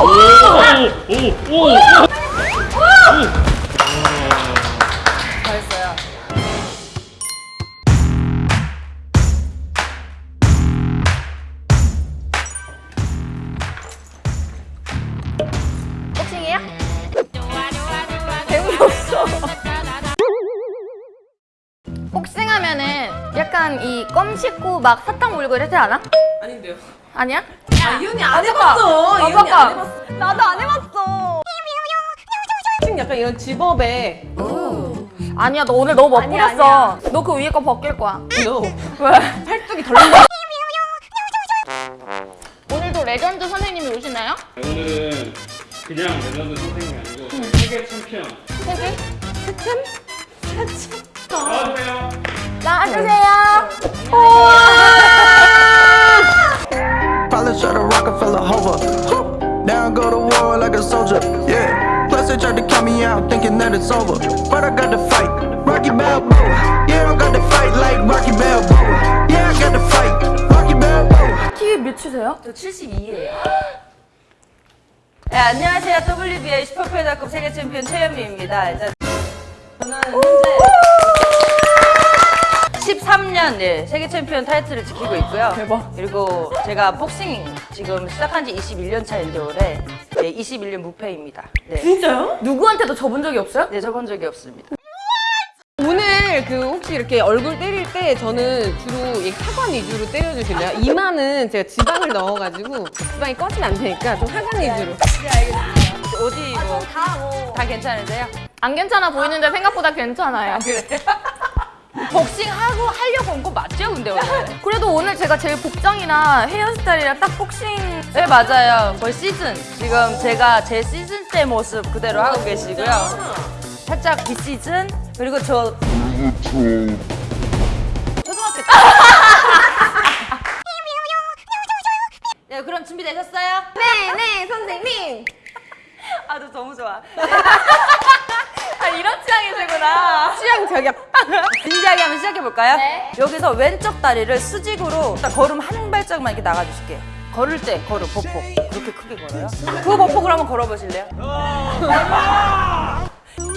오 오오 잘했어 막 사탕 물고 이러지 않아? 아닌데요. 아니야? 아, 이현이 안 해봤어. 아, 이현이 봐봐. 안 해봤어. 나도 안 해봤어. 지금 약간 이런 zip-up에 아니야, 너 오늘 너무 아니야, 멋부렸어. 너 그 위에 거 벗길 거야. 너 왜? 팔뚝이 덜렁덜렁. 오늘도 레전드 선생님이 오시나요? 오늘은 그냥 레전드 선생님이 아니고 세계 챔피언 세계? 나와주세요 나와주세요. Probably it's over. But I got to fight. Rocky Balboa. Yeah, I got to fight like Rocky Balboa. Yeah, I got to fight. Rocky Balboa. 키 몇이세요? 저 72예요. 네, 안녕하세요. WBA 슈퍼패더급 세계 챔피언 최현미입니다. 일단 저는 현재 13년 네, 세계 챔피언 타이틀을 지키고 있고요. 대박. 그리고 제가 복싱 지금 시작한 지 21년 차인데 올해 네, 21년 무패입니다. 네. 진짜요? 누구한테도 접은 적이 없어요? 네, 저본 적이 없습니다. 오늘 그 혹시 이렇게 얼굴 때릴 때 저는 주로 이 하관 위주로 때려주실래요? 이마는 제가 지방을 넣어가지고 지방이 꺼지면 안 되니까 좀 하관 위주로. 어디 뭐다 괜찮으세요? 안 괜찮아 보이는데 생각보다 괜찮아요. 그래. 복싱하고 하려고 온 거 맞죠, 근데 오늘? 그래도 오늘 제가 제일 복장이나 헤어스타일이랑 딱 복싱 네, 맞아요. 거의 시즌. 지금 제가 제 시즌 때 모습 그대로 하고 계시고요. 살짝 비시즌, 그리고 저. 초등학교 때. 네, 그럼 준비되셨어요? 네, 네, 선생님. 아, 저 너무 좋아. 아, 이런 취향이시구나. 취향 저격. 진지하게 한번 시작해볼까요? 네. 여기서 왼쪽 다리를 수직으로 딱 걸음 한 발짝만 이렇게 나가주실게요. 걸을 때 걸음 보폭 그렇게 크게 걸어요? 그 보폭을 한번 걸어보실래요?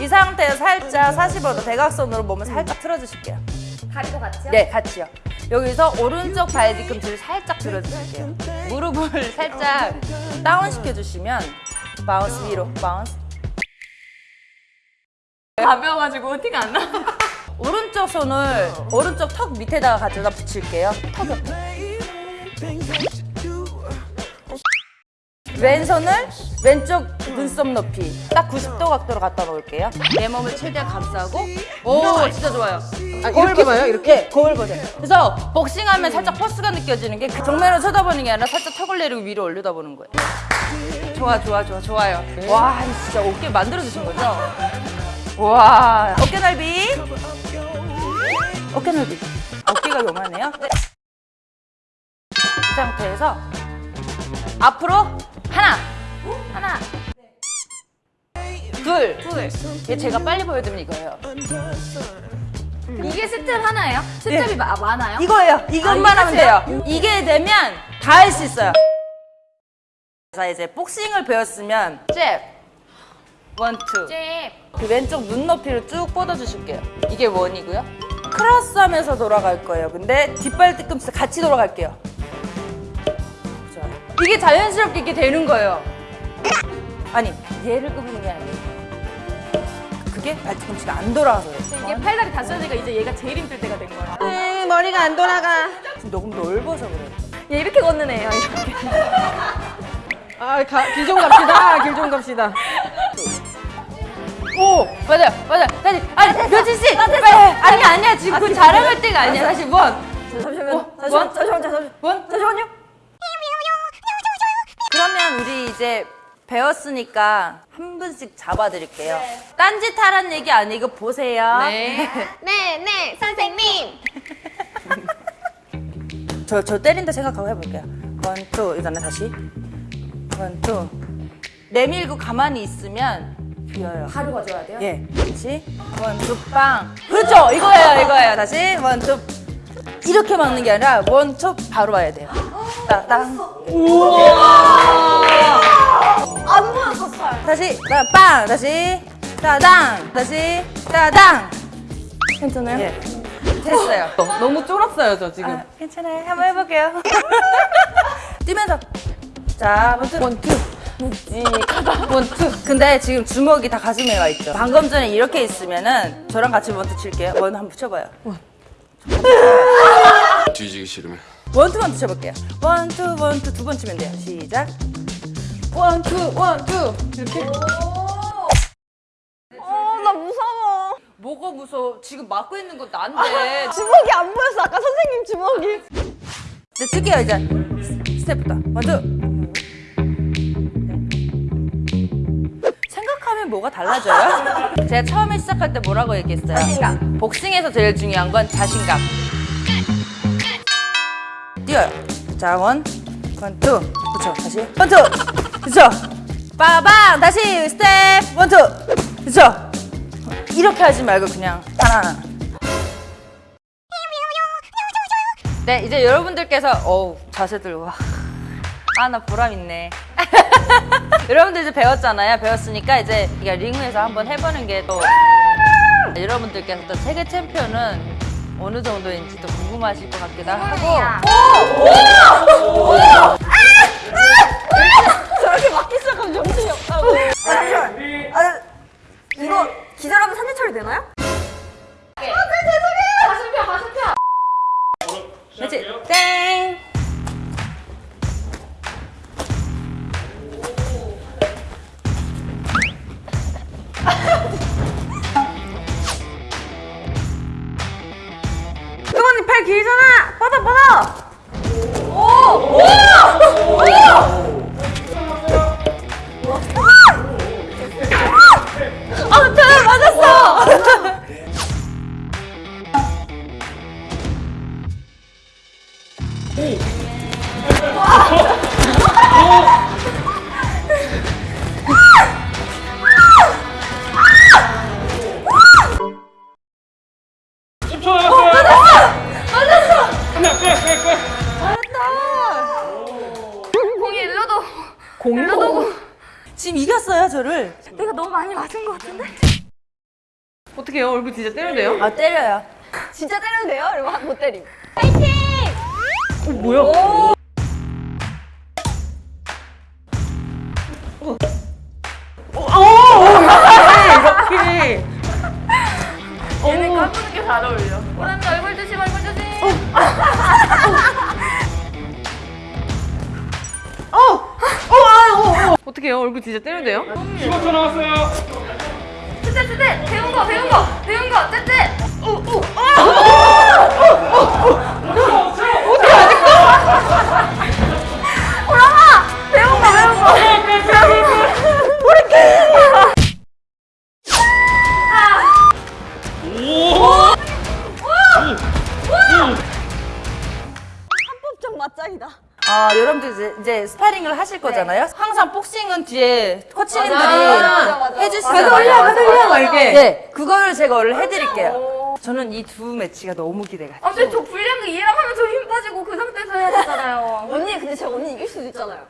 이 상태에서 살짝 45도 대각선으로 몸을 살짝 틀어주실게요. 다리도 같이요? 네, 같이요. 여기서 오른쪽 발 뒤꿈치를 살짝 들어주실게요. 무릎을 살짝 다운 시켜주시면 bounce 위로, bounce. 가벼워가지고 티가 안 나. 오른쪽 손을 오른쪽 턱 밑에다가 가져다 붙일게요. 턱 옆에. 왼손을 왼쪽 눈썹 높이 딱 90도 각도로 갖다 놓을게요. 내 몸을 최대한 감싸고 오 진짜 좋아요. 아, 이렇게 봐요? 이렇게? 네, 거울 보세요. 그래서 복싱하면 살짝 force가 느껴지는 게그 정면으로 쳐다보는 게 아니라 살짝 턱을 내리고 위로 올려다보는 거예요. 좋아 좋아 좋아 좋아요. 와 진짜 어깨 만들어 주신 거죠? 와 어깨 넓이 어깨 넓이 어깨가 요만해요. 네. 이 상태에서 앞으로 하나 하나 둘 둘. 이게 제가 빨리 보여드리면 이거예요. 이게 스텝 하나예요? 스텝이 마- 많아요? 이거예요. 이것만 아, 하면 돼요. 이게 되면 다 할 수 있어요. 자 이제 복싱을 배웠으면 잽, one, two. 잽. 그 왼쪽 눈높이를 쭉 뻗어주실게요. 이게 one이고요. 크로스 하면서 돌아갈 거예요. 근데 뒷발 뒤꿈치 같이 돌아갈게요. 이게 자연스럽게 이렇게 되는 거예요. 아니 얘를 끄는 게 아니에요. 그게 발 뒤꿈치가 안 돌아가서 그래요. 이게 팔다리 다 써지니까 이제 얘가 제일 힘들 때가 된 거야. 음, 머리가 안 돌아가. 지금 너무 넓어서 그래요. 얘 이렇게 걷는 애예요, 이렇게. 아, 가, 길좀 갑시다. 길 좀 갑시다. 오 맞아요 맞아요. 다시 아니 며칠씩 빨리. 아니 아니야 지금 그 자랑할 때가 아니야. 다시 원. 잠시만요. 잠시만 잠시만 잠시만 원? 잠시만요. 그러면 우리 이제 배웠으니까 한 분씩 잡아드릴게요. 딴짓 하란 얘기 아니고 보세요. 네. 네, 네, 선생님. 저, 저 때린다 생각하고 해볼게요. one two 이거는 다시. one two. 내밀고 가만히 있으면 비어요 바로 가져야 돼요? 예, 그렇지. one two 빵. 그렇죠. 이거예요, 이거예요. 다시 one two. 이렇게 막는 게 아니라 one two 바로 와야 돼요. 따 땅. 우와. 자, 빵 다시 따당 다시 따당 괜찮아요? 예 됐어요 너무 쫄았어요, 저 지금. 아, 괜찮아요 한번 해볼게요 뛰면서 자 one two one two one two 근데 지금 주먹이 다 가슴에 와 있죠. 방금 전에 이렇게 있으면은 저랑 같이 one two 칠게요. one 한번 붙여봐요. 뒤지기 싫으면. one two one two 쳐볼게요. one two one two 두 번 치면 돼요. 시작. one, two, one, two. 이렇게. 어나 무서워. 뭐가 무서워? 지금 막고 있는 건 난데 주먹이 안 보였어. 아까 선생님 주먹이. 이제 칠게요 이제. 스- 스텝부터. one two 뭐가 달라져요? 제가 처음에 시작할 때 뭐라고 얘기했어요? 자신감. 복싱에서 제일 중요한 건 자신감. 뛰어요. 자 one, one two. 그쵸 다시. one two. 그쵸. 빠방 다시 스텝! one two. 그쵸. 이렇게 하지 말고 그냥 하나. 네 이제 여러분들께서 어우 자세들 와 아 나 보람 있네 여러분들 이제 배웠잖아요. 배웠으니까 이제 링에서 한번 해보는 게 또 여러분들께서 또 세계 챔피언은 어느 정도인지 또 궁금하실 것 같기도 하고. 저렇 길잖아. 뻗어, 뻗어. 오! 오! 오! 아, 저 맞았어. 초 남았어요 공도? 지금 이겼어요 저를 내가 너무 많이 맞은 것 같은데? 어떻게 해요? 얼굴 진짜 때려도 돼요? 아 때려요 진짜 때려도 돼요? 이러면 못 때림. 어, 뭐야? 어, 어, 어, 이렇게, 이렇게. 얘는 까부는 게잘 어울려. 얼 어, 어. 어떻게 해요? 얼굴 진짜 때려도 돼요? 15초 남았어요 뜨뜻, 뜨뜻. 배운 거, 배운 거, 배운 거, 뜨뜻. 우, 우. 오랑아! 이제, 스파링을 하실 거잖아요? 항상 복싱은 뒤에 코치님들이. 해주시잖아요 가서 올려, 가서 올려, 막 이렇게. 네 그거를 제가 오늘 해드릴게요. 저는 이 두 매치가 너무 기대가 돼요 아, 근데 저 불량그 이해랑 하면 저 힘 빠지고 그 상태에서 해야 되잖아요. 언니, 근데 제가 언니 이길 수도 있잖아요.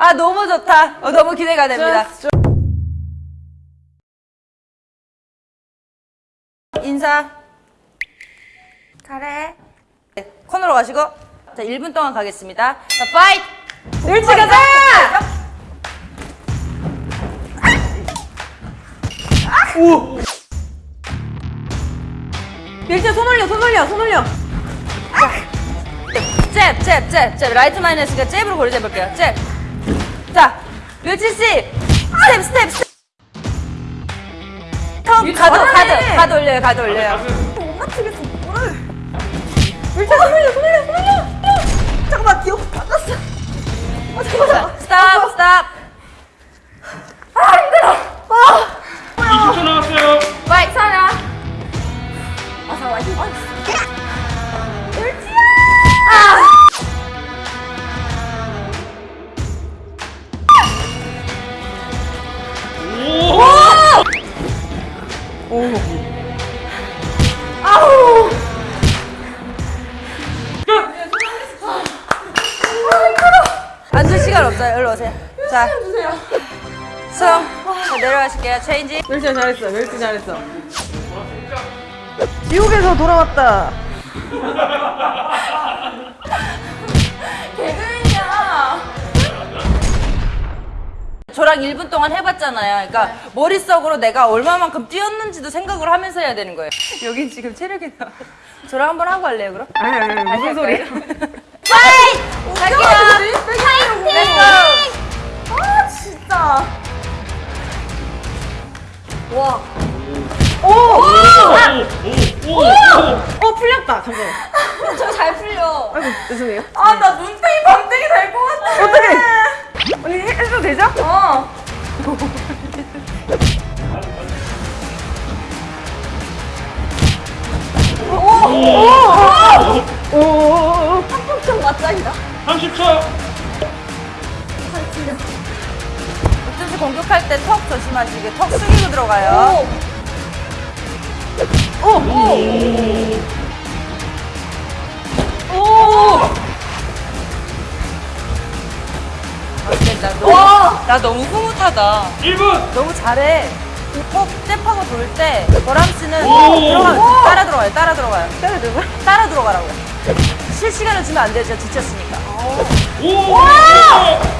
아 너무 좋다. 어, 너무 기대가 됩니다. 인사. 잘해. 네, 코너로 가시고 자 1분 동안 가겠습니다 자 파이트 일찍 가자 밀자, 손 올려, 손 올려, 손 올려. 잽, 잽, 잽, 잽. 라이트 마이너스가 잽으로 고리 잡을게요. 잽. 자, 멸치 씨. 스텝, 스텝, 스텝. 형, 가드, 가드, 가드 올려요, 가드 올려요. 밀자, 손 올려, 손 올려, 손 올려. 잠깐만, 기억 바꿨어. 자, stop, stop. 20초 남았어요 fight 사냐? 앉을 시간 내려가실게요. 체인지. 멸치 잘했어. 멸치 잘했어. 지옥에서 돌아왔다. 개그맨이야. 저랑 1분 동안 해봤잖아요. 그러니까 머릿속으로 내가 얼마만큼 뛰었는지도 생각을 하면서 해야 되는 거예요. 여긴 지금 체력이 나. 저랑 한번 하고 할래요, 그럼? 아니 아니 아니 무슨 소리야? fight! 갈게요. 파이팅! 아 진짜. 와. 오! 오! 오! 어 풀렸다. 잠깐. 저 잘 풀려. 아이고 죄송해요. 아 나 눈탱이 밤탱이 될 것 같아. 어떡해? 언니 해- 해도 되죠? 어. 오 오 오오. 한폭좀 맞짱이다. 30초! 어 쩐지 공격할 때 턱 조심하시게. 턱 숙이고 들어가요. 어때? 나 너무, 나 너무 흐뭇하다. 1분! 너무 잘해. 턱 잽하고 돌 때, 보람 씨는 오! 들어가, 따라 들어가요, 따라 들어가요. 따라 들어가? 따라 들어가라고요. 실시간을 주면 안 돼요, 제가 지쳤으니까. 오! 졌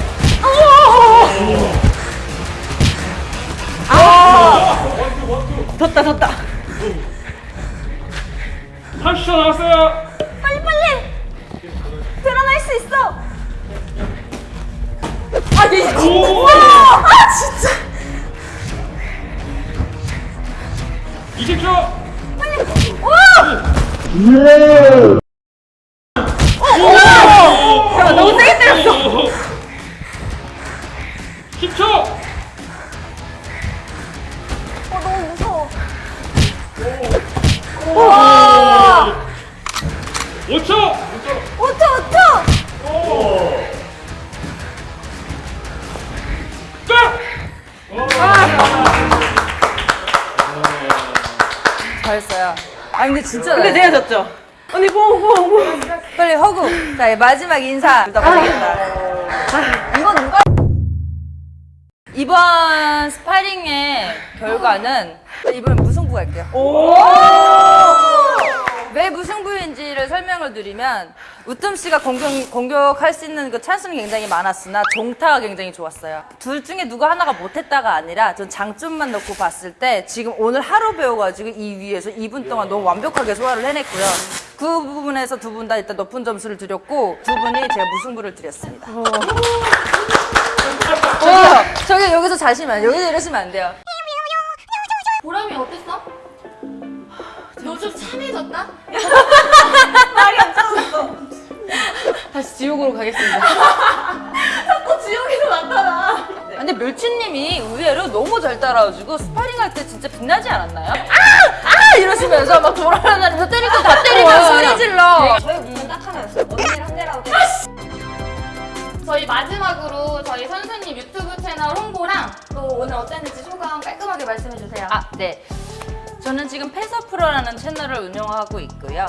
언니 뽕뽕뽕. 빨리 허구. 자, 마지막 인사. 이거 누가? 이번 스파링의 결과는 이번엔 무승부 갈게요. 왜 무승부인지를 설명을 드리면 우뜸 씨가 공격, 공격할 수 있는 그 찬스는 굉장히 많았으나 종타가 굉장히 좋았어요. 둘 중에 누구 하나가 못했다가 아니라 전 장점만 놓고 봤을 때 지금 오늘 하루 배워가지고 이 위에서 2분 동안 너무 완벽하게 소화를 해냈고요. 그 부분에서 두 분 다 일단 높은 점수를 드렸고 두 분이 제가 무승부를 드렸습니다. 저기요, 저기 여기서 자시면 여기서 이러시면 안 돼요. 보람이 어땠어? 너 좀 참해졌다? 다시 지옥으로 가겠습니다. 자꾸 지옥에서 나타나. 근데 멸치님이 의외로 너무 잘 따라와주고 스파링할 때 진짜 빛나지 않았나요? 아! 아! 이러시면서 막 돌아다니면서 때릴 거다 때리고 소리 질러. 저희 무슨 딱 하나였어. 언니랑 한대라고. 저희 마지막으로 저희 선수님 유튜브 채널 홍보랑 또 오늘 어땠는지 소감 깔끔하게 말씀해 주세요. 아, 네. 저는 지금 페서 프로라는 채널을 운영하고 있고요.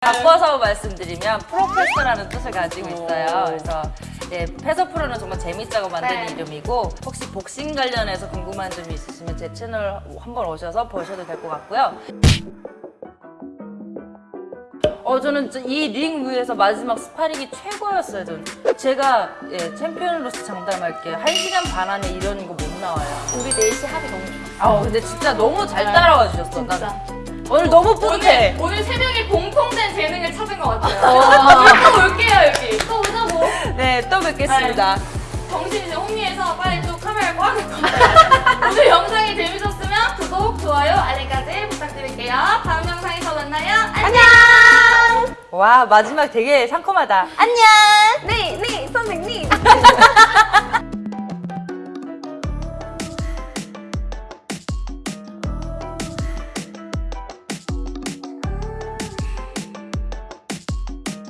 바꿔서 말씀드리면 프로페서라는 뜻을 가지고 있어요. 그래서 예, 페서 프로는 정말 재밌자고 만든 네. 이름이고 혹시 복싱 관련해서 궁금한 점이 있으시면 제 채널 한번 오셔서 보셔도 될 것 같고요. 어 저는 이 링 위에서 마지막 스파링이 최고였어요. 저는 제가 예, 챔피언으로서 장담할게요. 한 시간 반 안에 이런 거 못 나와요. 우리 넷이 합이 너무 좋아. 아 근데 진짜 너무 잘 따라와 주셨어. 진짜. 난 오늘 너무 뿌듯해. 오늘, 오늘 세 명이 공통된 재능을 찾은 것 같아요. 또 올게요 여기. 또 오자고. 네, 또 뵙겠습니다. 정신 이제 혼미해서 빨리 또 카메라 꺼야될 것 같아요. 오늘 영상이 재밌었으면 구독, 좋아요, 알림까지 부탁드릴게요. 다음 영상에서 만나요. 안녕. 와, 마지막 되게 상큼하다. 안녕! 네, 네, 선생님.